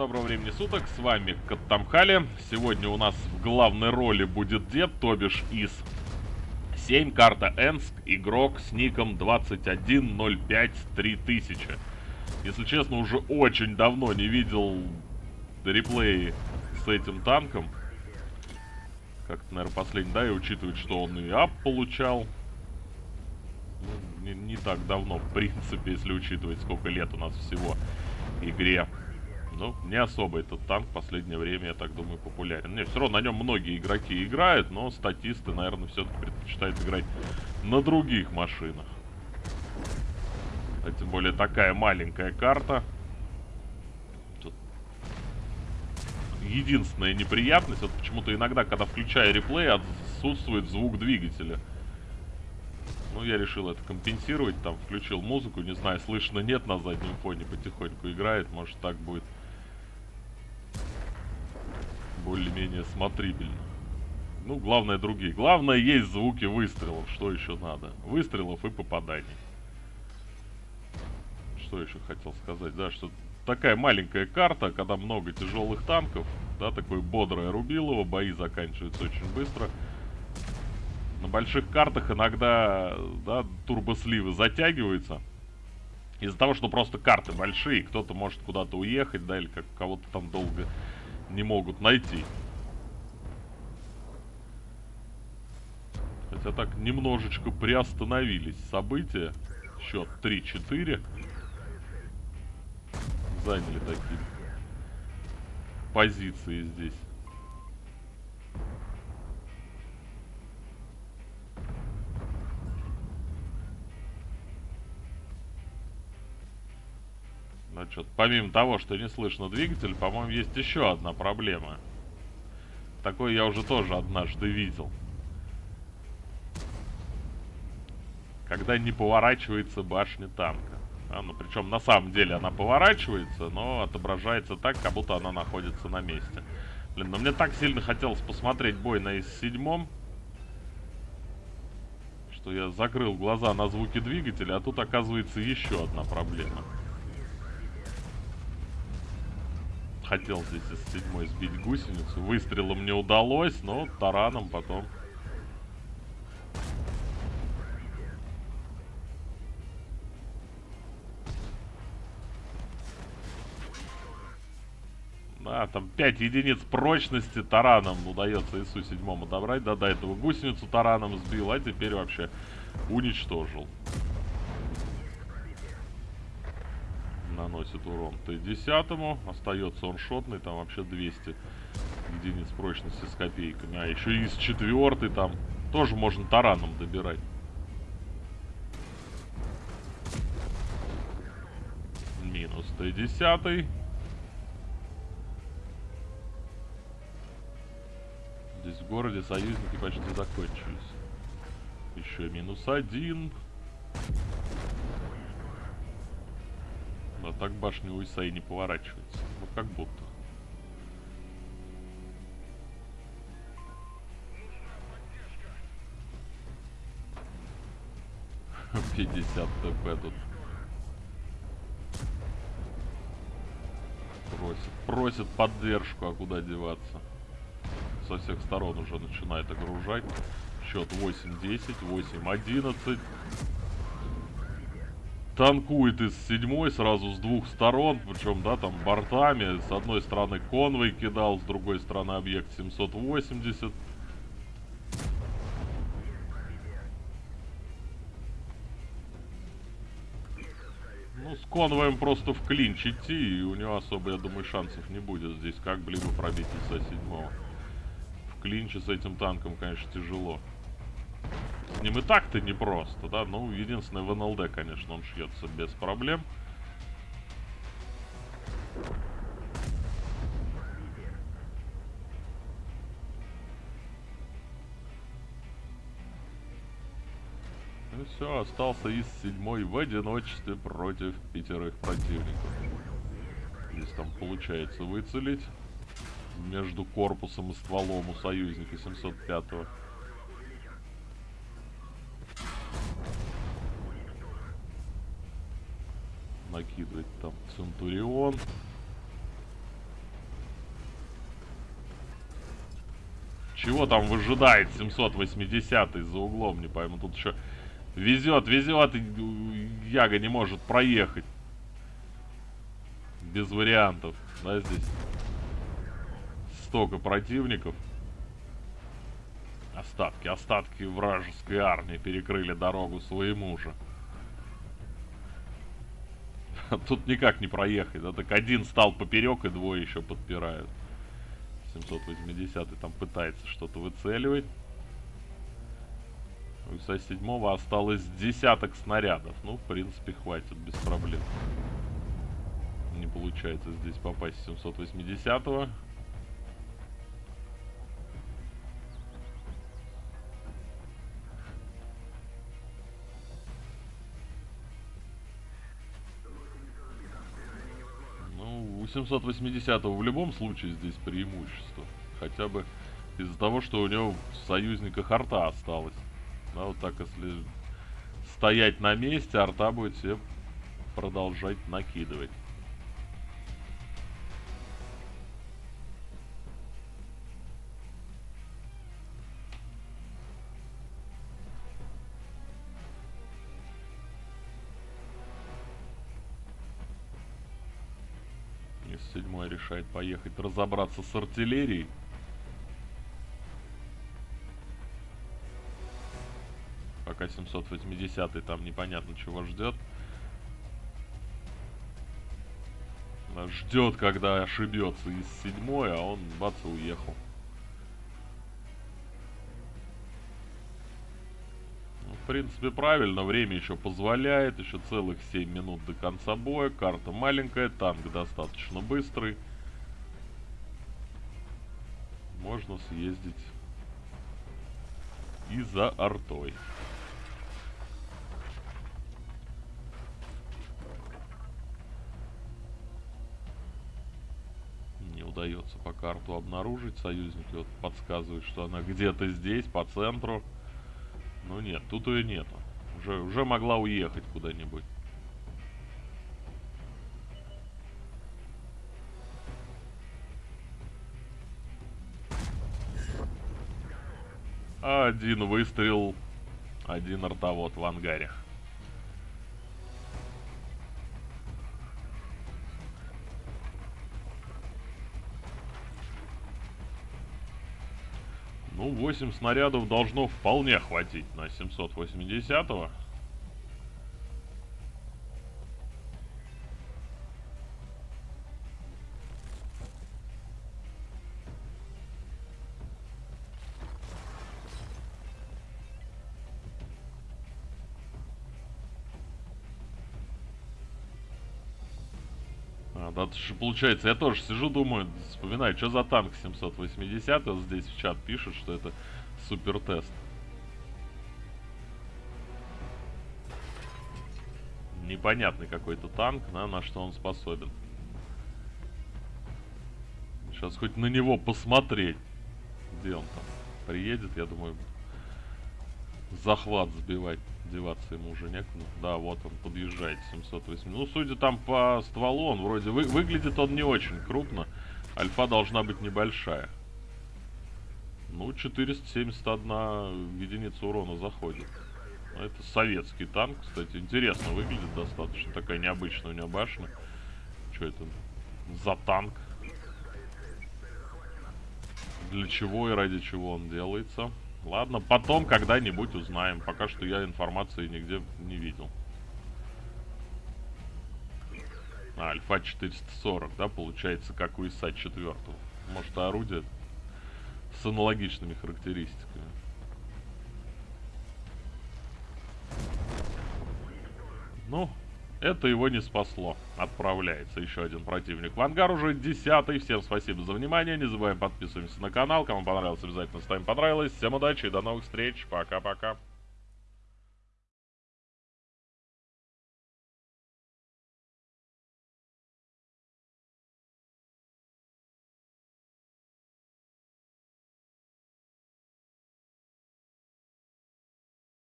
доброго времени суток, с вами Каттамхали. Сегодня у нас в главной роли будет дед, то бишь из 7, карта Энск, игрок с ником 21053000. Если честно, уже очень давно не видел реплеи с этим танком. Как-то, наверное, последний, да, и учитывая, что он и ап получал. Ну, не, не так давно, в принципе, если учитывать, сколько лет у нас всего игре. Ну, не особо этот танк в последнее время, я так думаю, популярен. Не, все равно на нем многие игроки играют, но статисты, наверное, все-таки предпочитают играть на других машинах. А тем более такая маленькая карта. Тут единственная неприятность, вот почему-то иногда, когда включаю реплей, отсутствует звук двигателя. Ну, я решил это компенсировать, там, включил музыку, не знаю, слышно, нет, на заднем фоне потихоньку играет, может, так будет более-менее смотрибельно. Ну, главное другие. Главное, есть звуки выстрелов, что еще надо. Выстрелов и попаданий. Что еще хотел сказать, да, что такая маленькая карта, когда много тяжелых танков, да, такое бодрое рубилово, бои заканчиваются очень быстро. На больших картах иногда, да, турбосливы затягиваются. Из-за того, что просто карты большие, кто-то может куда-то уехать, да, или как кого-то там долго не могут найти. Хотя так немножечко приостановились события. Счет 3-4. Заняли такие позиции здесь. Значит, помимо того, что не слышно двигатель, по-моему, есть еще одна проблема. Такое я уже тоже однажды видел. Когда не поворачивается башня танка. А, ну, причем на самом деле она поворачивается, но отображается так, как будто она находится на месте. Блин, ну мне так сильно хотелось посмотреть бой на С-7, что я закрыл глаза на звуки двигателя, а тут оказывается еще одна проблема. Хотел здесь из седьмой сбить гусеницу. Выстрелом не удалось, но тараном потом. Да, там 5 единиц прочности тараном удается ИСу седьмому добрать. Да, до этого гусеницу тараном сбил, а теперь вообще уничтожил. Наносит урон Т-10. Остается он шотный, там вообще 200 единиц прочности с копейками. А еще и с четвертой там тоже можно тараном добирать. Минус Т-10. Здесь в городе союзники почти закончились. Еще минус один. Так башня у Исаи не поворачивается. Ну, как будто. Пятьдесят ТП тут. Просит. Просит поддержку, а куда деваться? Со всех сторон уже начинает огружать. Счет 8-10, 8-11 танкует из седьмой сразу с двух сторон, причем, да, там бортами. С одной стороны конвой кидал, с другой стороны объект 780. Ну, с конвоем просто в клинч идти, и у него особо, я думаю, шансов не будет здесь как-либо пробить из седьмого. В клинче с этим танком, конечно, тяжело. С ним и так-то непросто, да? Ну, единственное, в НЛД, конечно, он шьется без проблем. И все, остался из седьмой в одиночестве против пятерых противников. Здесь там получается выцелить между корпусом и стволом у союзника 705-го. накидывать там Центурион. Чего там выжидает 780 за углом, не пойму. Тут еще везет, везет, и Яга не может проехать. Без вариантов, да, здесь столько противников. Остатки, остатки вражеской армии перекрыли дорогу своему же. Тут никак не проехать. Да, так один стал поперек, и двое еще подпирают. 780 там пытается что-то выцеливать. У ИСа-7 осталось десяток снарядов. Ну, в принципе, хватит без проблем. Не получается здесь попасть 780-го. 780 в любом случае здесь преимущество. Хотя бы из-за того, что у него в союзниках арта осталось. Да, вот так если стоять на месте, арта будет все продолжать накидывать. Седьмой решает поехать разобраться с артиллерией. Пока 780 там непонятно чего ждет. Ждет, когда ошибется из седьмой, а он бац уехал. Принципе, правильно. Время еще позволяет. Еще целых 7 минут до конца боя. Карта маленькая, танк достаточно быстрый. Можно съездить и за артой. Не удается по карту обнаружить. Союзники вот подсказывают, что она где-то здесь, по центру. Ну нет, тут ее нету. Уже, уже могла уехать куда-нибудь. Один выстрел, один артовод в ангаре. Ну, 8 снарядов должно вполне хватить на 780-го. А, да, получается, я тоже сижу, думаю, вспоминаю, что за танк 780, вот здесь в чат пишут, что это супер тест. Непонятный какой-то танк, на, на что он способен. Сейчас хоть на него посмотреть. Где он там? Приедет, я думаю, захват сбивать деваться ему уже некуда. Да, вот он подъезжает, 708. Ну, судя там по стволу, он вроде... Вы, выглядит он не очень крупно. Альфа должна быть небольшая. Ну, 471 единица урона заходит. Это советский танк, кстати. Интересно выглядит достаточно. Такая необычная у него башня. Что это за танк? Для чего и ради чего он делается? Ладно, потом когда-нибудь узнаем. Пока что я информации нигде не видел. А, Альфа 440, да, получается, как у ИСа 4. Может, орудие с аналогичными характеристиками. Ну, это его не спасло. Отправляется еще один противник в ангар, уже десятый. Всем спасибо за внимание. Не забываем подписываться на канал. Кому понравилось, обязательно ставим понравилось. Всем удачи и до новых встреч. Пока-пока.